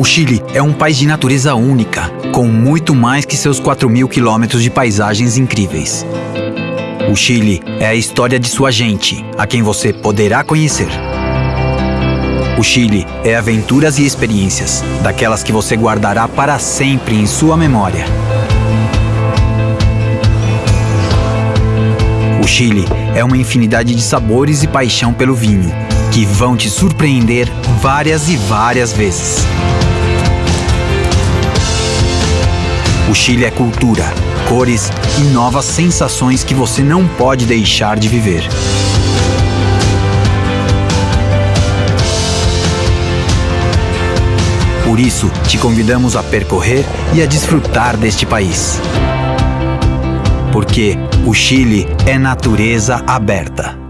O Chile é um país de natureza única, com muito mais que seus 4 mil quilômetros de paisagens incríveis. O Chile é a história de sua gente, a quem você poderá conhecer. O Chile é aventuras e experiências, daquelas que você guardará para sempre em sua memória. O Chile é uma infinidade de sabores e paixão pelo vinho, que vão te surpreender várias e várias vezes. O Chile é cultura, cores e novas sensações que você não pode deixar de viver. Por isso, te convidamos a percorrer e a desfrutar deste país. Porque o Chile é natureza aberta.